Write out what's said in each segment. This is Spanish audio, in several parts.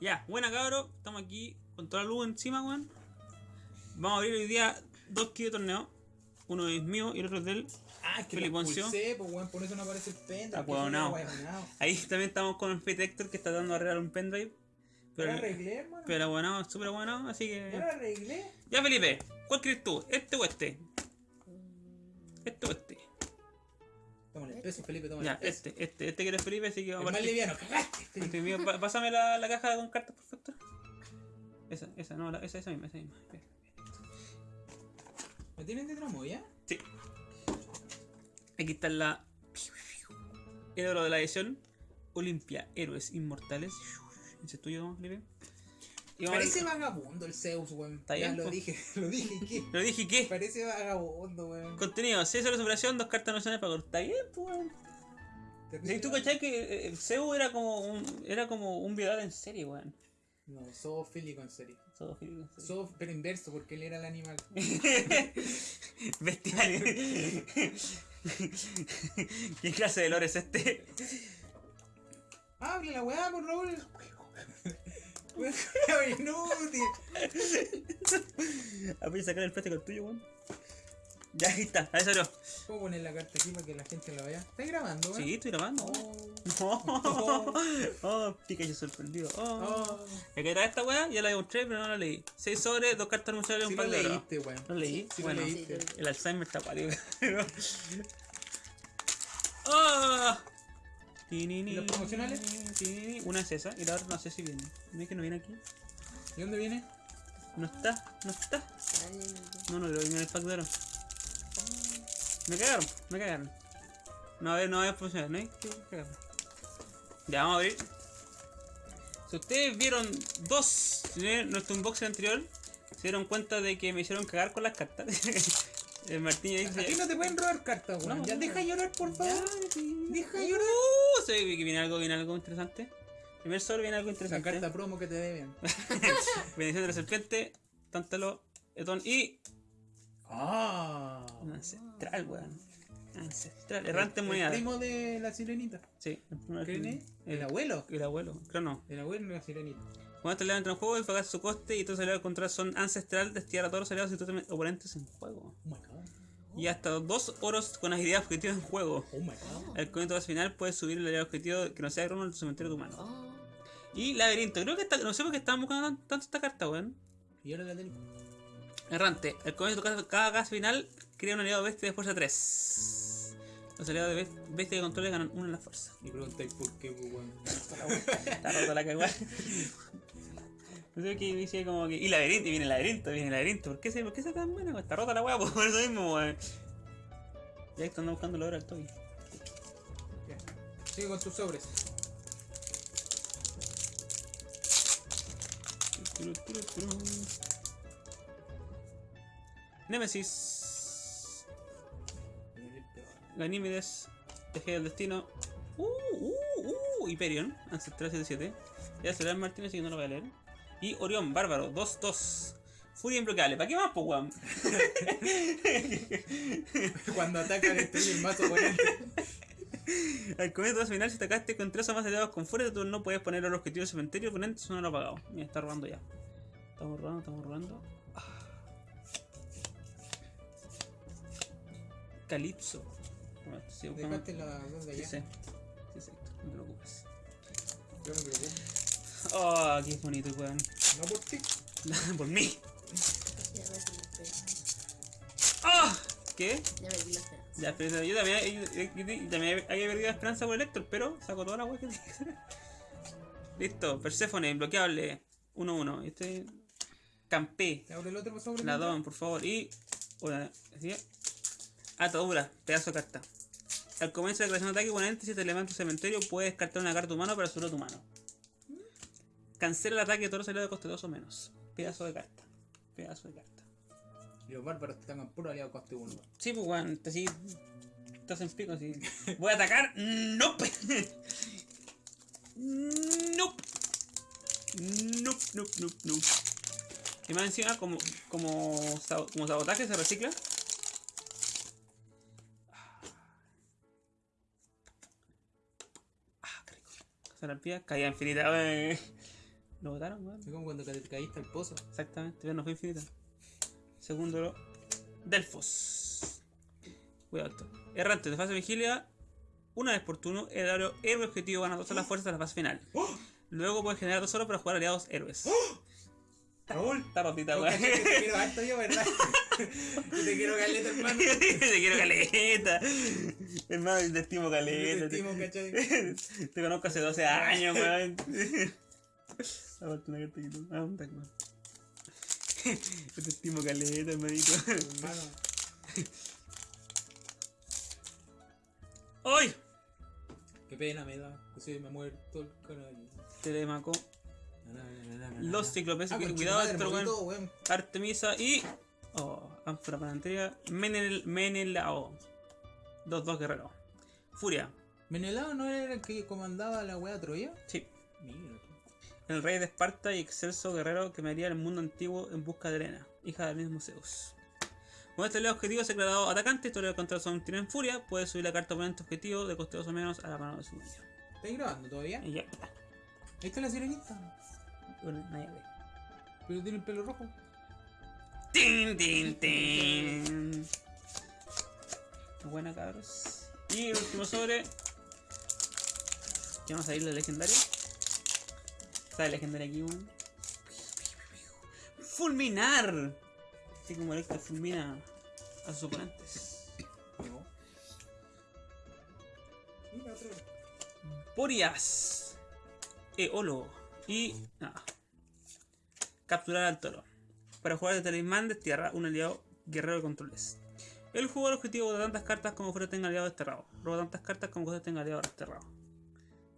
Ya, buena cabro, estamos aquí con toda la luz encima, weón. Vamos a abrir hoy día dos kits de torneo. Uno es mío y el otro es del. Ah, es que Felipe lo Poncio. pulsé, pues weón, por eso no aparece el pendrive. Que huevonao. Ahí también estamos con el Fate Hector que está dando a arreglar un pendrive. Pero Pero, lo arreglé, hermano. pero bueno, súper bueno, así Ya lo que. arreglé. Ya, Felipe, ¿cuál quieres tú? ¿Este o este? ¿Este o este? El peso, Felipe, tómale Ya, peso. este, este, este quieres Felipe, así que vamos a más liviano, cagaste. Este mío, Pásame la, la caja con cartas, perfecto. Esa, esa, no, la- esa, esa misma, esa misma. ¿Me tienen de tramo, ya? Sí. Aquí está la. El oro de la edición. Olimpia, Héroes Inmortales. Ese es tuyo, Felipe. Parece vagabundo el Zeus, weón. Ya lo dije, lo dije, ¿qué? Pero dije que. Parece vagabundo, weón. Contenido: 6 horas de operación, 2 cartas nacionales para cortar. Está bien, weón. ¿Y tú cachai que eh, Zeus era como un, era como un violador en serie, weón? No, zoofílico en serio. Zoofílico en serie. Zoof, pero inverso, porque él era el animal. Bestial. ¿Qué clase de lore es este? Abre la weá, por Raúl. Inútil. Ah, voy a sacar el plástico al tuyo, weón. Ya, ahí está, ahí salió. ¿Puedo poner la carta aquí para que la gente la vea? ¿Estás grabando, weón? Sí, estoy grabando. Oh. Oh, oh, Pikachu sorprendido. Oh. Oh. Me quedé esta weá, ya la mostré, pero no la leí. 6 sobres, 2 cartas muchachos y Sí un lo par de leíste, weón. ¿Lo leí? Sí lo bueno, leíste. el Alzheimer está pálido. ¡Ah! ¿Y los promocionales? Una es esa y la otra no sé si viene. ¿No es que no viene aquí? ¿Y dónde viene? No está, no está. No, no, lo viene en el pack de oro. Me cagaron, me cagaron. No, a ver, no va a funcionar, ¿no hay que cagarme. Ya, vamos a abrir. Si ustedes vieron dos, nuestro unboxing anterior, se dieron cuenta de que me hicieron cagar con las cartas. el Martín ya dice... Aquí no te pueden robar cartas, weón. No, ya no. deja llorar, por Ya, favor. sí. Deja llorar. Ve que viene algo, viene algo interesante. Primer sobre viene algo La interesante. carta promo que te deben. Bendición de la serpiente, Tántalo, Etón y Ah. Un ancestral, weón. Ancestral. Errante en El moneda. primo de la sirenita. Sí, el primer ¿Quién primo. es? El abuelo. El abuelo, creo no. El abuelo de la sirenita. Cuando este aliado entra en juego, el pagas su coste y todos los aliados contra son ancestral, destinar a todos los aliados y todos los oponentes en juego. Oh my god. Y hasta dos oros con agilidad objetiva en juego. Oh my god. Comienzo final puedes subir el objetivo que no sea crono al cementerio de tu mano. Oh, Y laberinto, creo que está, no sé por qué estábamos buscando tan- tanto esta carta, weón. Y ahora la tengo. Errante, al comienzo de cada casa final, crea un aliado bestia de fuerza 3. Los aliados de bes- bestia de control ganan 1 en la fuerza. Y preguntáis por qué, pues, weón. Está rota la cagua. Sé qué dice como que. Y laberinto, y viene el laberinto, viene el laberinto. ¿Por qué se, por qué se tan weón? Está rota la weá, por eso mismo, weón. Ya están buscando la hora al toque. Ya. Sigue con tus sobres. Nemesis. Ganímedes. Eje del destino. Uh, uh, uh. Hyperion. Ancestral 77. Ya será el Martínez, así que no lo voy a leer. Y Orión, Bárbaro, 2-2. Furia imbloqueable. ¿Para qué más, pues, weón? Cuando ataca destruye el mazo oponente. Al comienzo de la final, si atacaste con tres o más aliados con furia, tú no puedes poner el objetivo del cementerio oponente, eso no lo ha pagado. Mira, está robando ya. Estamos robando, estamos robando. Ah. Calipso. Bueno, sí, Dejaste las dos de Sí, allá. sí. Sí, sí, no te preocupes. Yo me preocupo. Oh, qué bonito, weón. No por ti. Por mí. ya perdí la esperanza. ¡Ah! ¿Qué? Ya perdí la esperanza. Ya, pero yo también, yo- yo- yo- yo también había perdido la esperanza por el Héctor, pero saco toda la weá que hacer. Listo, Persephone, bloqueable. 1-1. Este. Campé. ¿Te abre el otro sobre? La don, por favor. Y. Una. ¿sí? Atadura, pedazo de carta. Al comienzo de la creación de ataque, oponente, si te levantas tu cementerio, puedes descartar una carta humana para subir a tu mano. Cancela el ataque de todos los aliados de coste 2 o menos. Pedazo de carta. Pedazo de carta. Y los bárbaros te están puro aliado coste 1. Sí, pues, weón, te así. Estás en pico, así. Voy a atacar. Nope. Nope. Nope, nope, nope, nope. Y más encima, como, como, como sabotaje se recicla. Ah, qué rico. Serapía, caída infinita. Lo botaron, weón. Es como cuando te caíste al pozo. Exactamente, pero no fue infinita. Segundo oro. Delfos. Cuidado esto. Errante de fase vigilia. Una vez por turno, el héroe, héroe objetivo gana todas las fuerzas de la fase final. Luego puedes generar dos oros para jugar aliados héroes. Raúl. Está rotita, weón. te quiero harto yo, ¿verdad? Te quiero caleta, hermano. Te quiero caleta. Hermano, te estimo Yo te caleta. estimo, ¿cachai? Te conozco hace 12 años, weón. Aparte una carta que tú. Ah, un Pac-Man. Yo te estimo caleta, hermanito. Hermano. ¡Ay! Qué pena me da. Que se me ha muerto el canal. Telemaco. Los ciclopes. Ah, cuidado, madre, esto, weón. Artemisa y. Oh, ánfora planetaria. Menel, Menelao. 2-2 guerreros. Furia. ¿Menelao no era el que comandaba la wea Troya? Sí. El rey de Esparta y excelso guerrero que me haría el mundo antiguo en busca de Helena, hija del mismo Zeus. Con este leo objetivo se ha declarado atacante, historia contra son tiene en furia, puede subir la carta oponente objetivo de coste 2 o menos a la mano de su dueño. ¿Estáis grabando todavía? Y ya. Está la sirenita. Bueno, nadie ve. Pero tiene el pelo rojo. ¡Tin, tin, tin! Buena, cabros. Y el último sobre. ¿Qué vamos a ir la legendaria? ¿Sabe legendaria aquí, weón? ¡Fulminar! Así como el que fulmina a sus oponentes. Porias. Eolo. Y. Nada. Capturar al toro. Para jugar de talismán destierra un aliado guerrero de controles. El jugador objetivo de tantas cartas como fuera tenga aliado desterrado. Roba tantas cartas como fuera tenga aliado desterrado.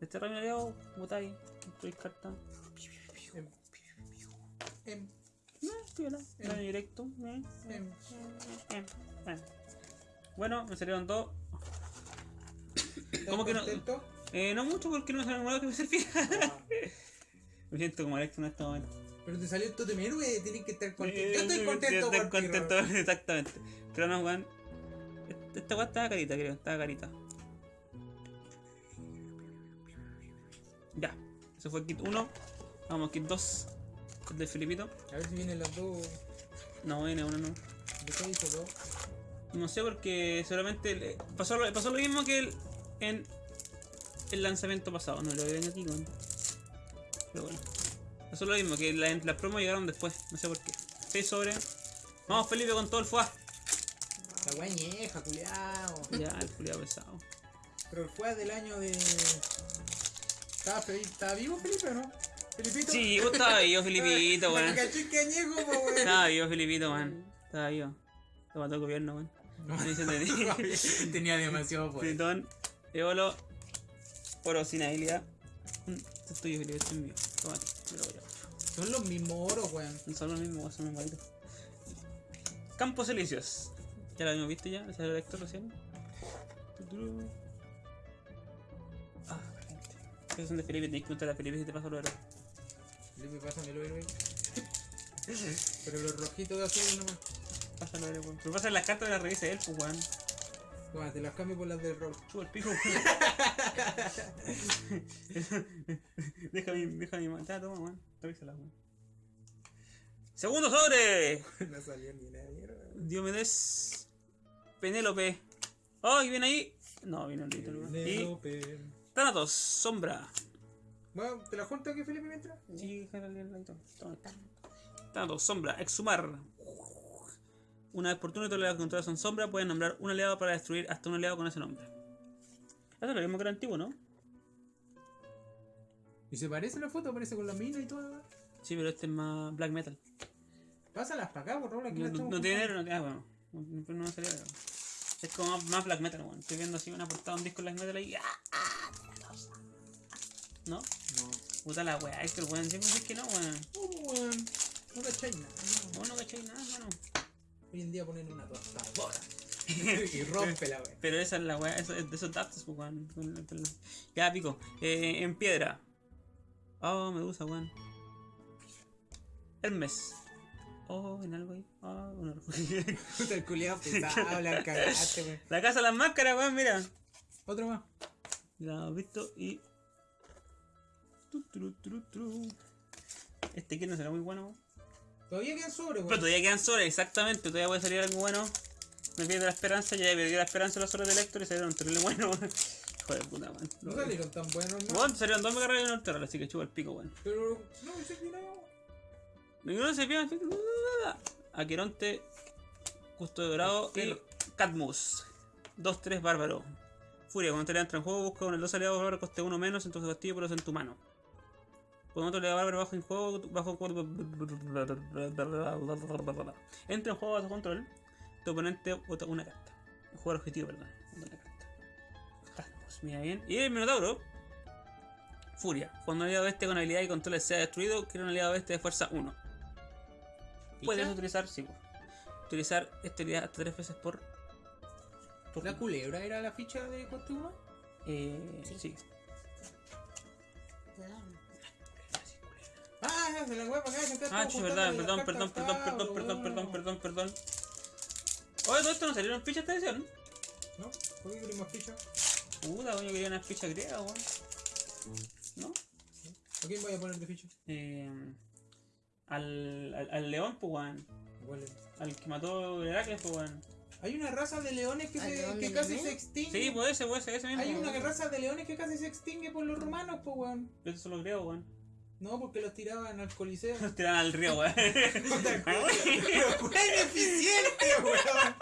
Mi aliado, botáis, construís cartas. Em. Em. No, piola, daño directo. eh, eh, Em. eh, eh. Bueno, me salieron dos. ¿Estás ¿Cómo que no? contento? Eh, no mucho porque no me salió nada que me servía. Ah, Me siento como Alex en este momento. Pero te salió el totem héroe, tienes que estar contento. Eh, Yo estoy contento estoy contento, exactamente. Pero no, weón. Esta- Esta weá estaba carita, creo. Estaba carita. Ya. Eso fue kit 1. Vamos, kit 2. Kit de Filipito. A ver si vienen las dos. No, viene uno, no. ¿De qué hizo dos? No sé porque solamente le- pasó, lo- pasó lo mismo que el, en el lanzamiento pasado. No lo ven aquí, weón. Pero bueno. Pasó lo mismo que la- las promos llegaron después. No sé por qué. 6 sobre. Vamos, Felipe, con todo el FUA. La wea ñeja, culiao. Ya, el culiado pesado. Pero el fue del año de. ¿Estaba, Fe- ¿Estaba vivo Felipe o no? ¿Felipito? Sí, vos estaba vivo, Filipito, Para weón. Estaba vivo, Filipito, weón. Estaba vivo. Lo mató el gobierno, weón. Se Tenía demasiado poder. Tritón, Eolo, oro sin habilidad. Mm, Esto es tuyo, Felipe, esto es mío. Tómate, me lo voy a. Son los mismos oros, weón. Son los mismos, son los mismos Campos Elíseos. Ya lo habíamos visto ya, es el lector recién. Esos son de Felipe, tenés que preguntar a Felipe si te pasa lo héroe. Felipe, pásamelo, héroe. Pero los rojitos de azul nomás. Pásalo, héroe, weón. Pero pasa las cartas de la revista de él, pues, weón. Toma, te las cambio por las del Raúl. Chupa el pico. deja mi, deja mi mano. Ya, toma, weón. Revísala, weón. Segundo sobre. no salió ni nada, mierda. Diomedes. Penélope. Oh, ¿y viene ahí? No, viene un litro. Y Thanatos, sombra. Bueno, ¿te la junto aquí, Felipe, mientras? Sí. Thanatos, sombra, exhumar. Una vez por turno, todos los aliados que controlas son sombra. Pueden nombrar un aliado para destruir hasta un aliado con ese nombre. Esto es lo mismo que era antiguo, ¿no? ¿Y se parece la foto? Parece con la mina y todo. Sí, pero este es más black metal. Pásalas para acá, por Raúl. Aquí No, las no- no tiene negro, no tiene. Ah, bueno. No, no me salió negro. Es como más, black metal, weón. Estoy viendo así una portada de un disco black metal ahí. ¡Ah! ¿No? No. Puta la weá, Héctor, weón. Siempre es que no, weón. Oh, weón. No cachai nada. no. No cacháis nada, mano. Hoy en día ponen una tostadora. y rompe la weón. Pero esa es la weá, eso es de esos datos, pues, weón. Ya, pico. Eh, en piedra. Oh, Medusa, weón. Hermes. Oh, en algo ahí. Oh, un orgullo. Puta el culiado pesado, la cagaste, weón. La casa de las máscaras, weón, mira. Otro más. Ya visto y. Este kit no será muy bueno. Todavía quedan sobre, Pero todavía quedan sobres, exactamente. Todavía puede salir algo bueno. Me pierde la esperanza, ya perdí la esperanza en los sobres de Lector y salieron terrible bueno. Hijo de puta, weón. No salieron tan buenos, ¿no? Bueno, salieron dos mega y uno Terral, así que chupa el pico, weón. Pero, no, ese que no. Ninguno se pierde. Aqueronte, Custo de Dorado y Catmus. 2-3 Bárbaro. Furia, cuando te le entra en juego, busca con el 2 aliados Bárbaro coste 1 menos en tu castillo, pero en tu mano. Cuando otro le da Bárbaro bajo en juego, bajo Entra en juego a tu control, tu oponente bota una carta. El jugador objetivo, perdón. una carta. Mira bien. Y el Minotauro. Furia. Cuando un aliado bestia con habilidad y control sea destruido, crea un aliado bestia de fuerza 1. Puedes utilizar, sí, pues. Utilizar esta habilidad hasta 3 veces por. por ¿La culebra era la ficha de coste 1? Eh, sí. Sí. Ah, se la voy a pagar. Ah, sí, verdad, perdón, perdón, perdón, perdón, perdón, perdón, perdón, perdón. Oye, todo esto no salieron fichas esta edición. ¿No? ¿Por qué querés más ficha? Puta, coño, quería unas fichas griegas, weón. ¿No? ¿A quién voy a poner de ficha? Eh, al, al, al león, pues, weón. ¿Cuál es? Al que mató Heracles, pues, weón. Hay una raza de leones que, ¿Al se, que casi se extingue. Sí, pues ese, pues ese, ese mismo. Hay una raza de leones que casi se extingue por los romanos, pues, weón. Esos son los griegos, weón. No, porque los tiraban al coliseo. Los tiran al río, weón. Ineficiente, weón.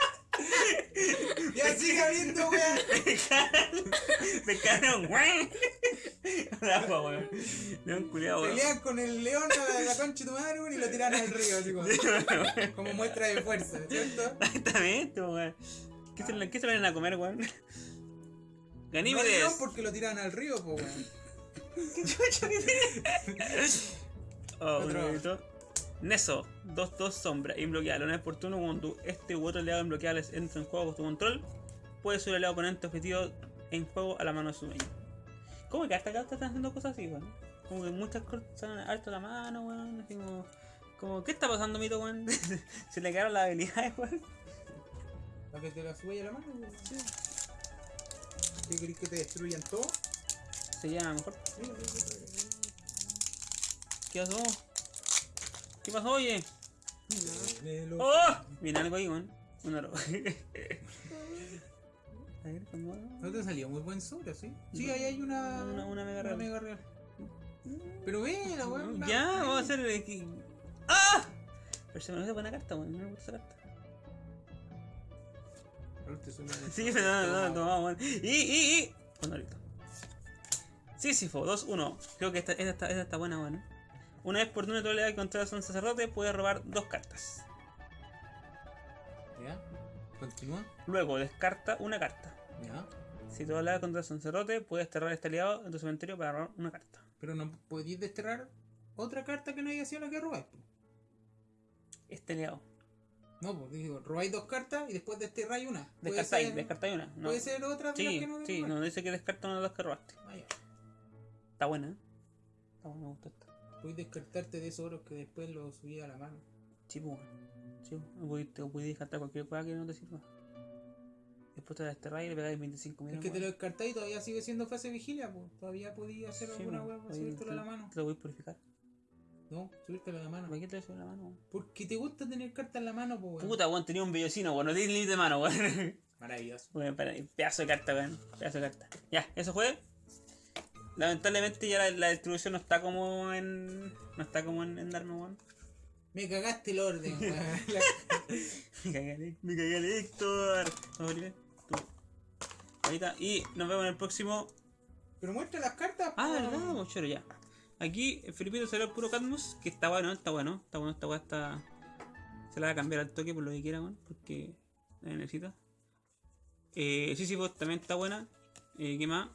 Ya sigue habiendo, weón. Pescaron, weón. Al agua, weón. León culiado, weón. Pelean con el león a la, concha de tu madre, weón, y lo tiran al río, así como, como muestra de fuerza, ¿cierto? Exactamente, weón. ¿Qué se, ¿Qué se van a comer, weón? No Ganímedes. león porque lo tiran al río, weón. Oh, Otro. un nuevito. Neso, 2-2 sombra, imbloqueable. Una vez por turno, cuando este u otro aliado imbloqueables entra en juego con tu control, puede subir al aliado oponente objetivo en juego a la mano de su dueño. ¿Cómo que hasta acá están haciendo cosas así, weón? Como que muchas cosas están alto la mano, weón. Así como, como, ¿qué está pasando, mito, weón? Se le quedaron las habilidades, weón. Para que te la suba a la mano, weón. ¿Qué querés que te destruyan todo? Se llama mejor. ¿Qué pasó? ¿Qué pasó, oye? ¡Oh! Viene algo ahí, weón. Un oro. A ver, ¿cómo? No te salió muy buen sobre, ¿sí? Sí, ahí hay una... Una- una mega real. real. Pero ve, la weón. Ya, vamos a hacer. que- ¡Ah! Pero se me olvidó buena carta, weón. No me gusta esa carta. Te suena Sí, pero no, no, no. Bueno, ahorita. Sísifo, 2-1. Creo que esta, esta, está- esta está buena, weón. Una vez por turno de tu habilidad controlas a un sacerdote, puedes robar dos cartas. ¿Ya? Continúa. Luego descarta una carta. ¿Ya? Si tu habilidad controlas a un sacerdote, puedes cerrar este aliado en tu cementerio para robar una carta. Pero no podías desterrar otra carta que no haya sido la que robáis. po. Este aliado. No, pues digo, robáis dos cartas y después desterráis una. Descartáis, ser- descartáis una. No. Puede ser otra de las Sí, que no sí, no dice que descarta una de las que robaste. Ah, ya. Está buena, ¿eh? Está buena, me gustó esta. Puedes descartarte de esos oros que después los subí a la mano. Sí, pues, bueno. Sí, pues, te podéis descartar cualquier cosa que no te sirva. Después te la desterráis y le pegáis 25 Es millones. que te lo descartáis y todavía sigue siendo fase vigilia, pues. Todavía podías hacer alguna hueá para subírtelo a la mano. Te lo voy a purificar. No, subírtelo a la mano. ¿Para qué te lo a la mano? Porque te gusta tener cartas en la mano, pues. Puta, weón, tenía un bellocino, weón. No tiene límite de mano, weón. Maravilloso. Para- pedazo de carta, weón. Pedazo de carta. Ya, eso fue. Lamentablemente ya la, la distribución no está como en. No está como en, en Darno, weón. Me cagaste el orden, weón. Me cagué, me cagué el Héctor. Tú. Ahorita. Y nos vemos en el próximo. Pero muestra las cartas, Ah, verdad, mochero, ya. Aquí el Felipito salió el puro Cadmus, que está bueno, está bueno, está bueno, esta weá está. Se la va a cambiar al toque por lo que quiera, weón, porque la necesita. Eh, Sísifo también está buena. Eh, ¿Qué más?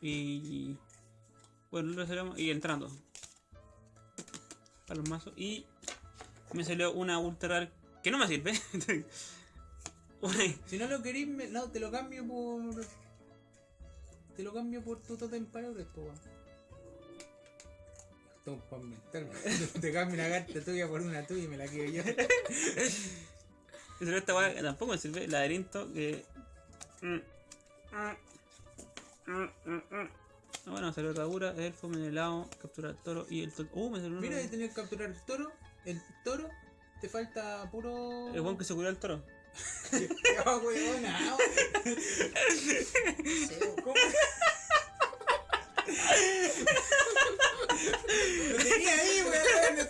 Y. Bueno, lo salió- y entrando. Para los mazos. Y me salió una ultra rare que no me sirve. Si no lo querís, me- no, te lo cambio por. Te lo cambio por tu totem paladres, po, weón. Esto es para. Te cambio una carta tuya por una tuya y me la quedo yo. Salió esta weá que tampoco me sirve. Laberinto que. Mm. Mm. Mm, mm, mm. Ah, bueno, salió atadura, elfo, menelao, capturar al toro y el toro. Uh, me salió uno. Mira, ahí tenés que capturar el toro. El toro. Te falta puro. El buen que se curó el toro. Oh, weona. Deseo. ¿Cómo? Lo tenía ahí, weón.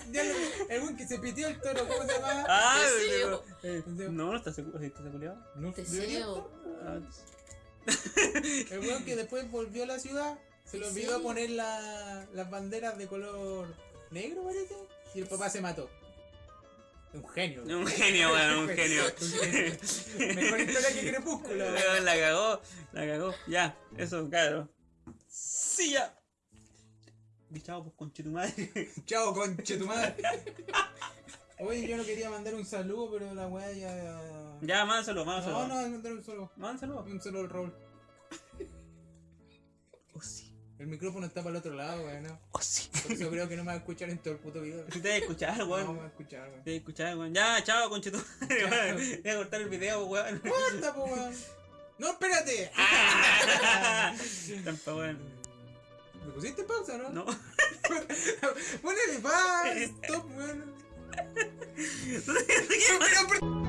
El weón que se pitió el toro, ¿cómo se llama? Ah, Deseo. pero- No, no está seguro. ¿Sí ¿Está seguro? No, Deseo. Ah, El weón que después volvió a la ciudad, se le ¿En olvidó serio? poner la- las banderas de color negro, parece. Y el papá se mató. Un genio. weón. un genio, weón, un genio. Un genio. Mejor historia que Crepúsculo. La cagó, la cagó. Ya, eso, claro. Sí, ya. Di chao, pues conche tu madre. Chao, conche tu madre. Oye, yo no quería mandar un saludo, pero la weá ya. Ya, mándalo, mándalo. No, no, mandar un solo. Mándalo. Un solo al Raúl. Oh, sí. El micrófono está para el otro lado, weón. ¿no? Oh, sí. Por eso creo que no me va a escuchar en todo el puto video. Si te vas a escuchar, No weón. me va a escuchar, weón. Te vas a escuchar, weón. Ya, chao, weón. Voy a cortar el video, weón. ¡Corta, po, weón! ¡No, espérate! Tampa, weón. ¿Me pusiste pausa, no? No. Ponele paz, stop, weón. No,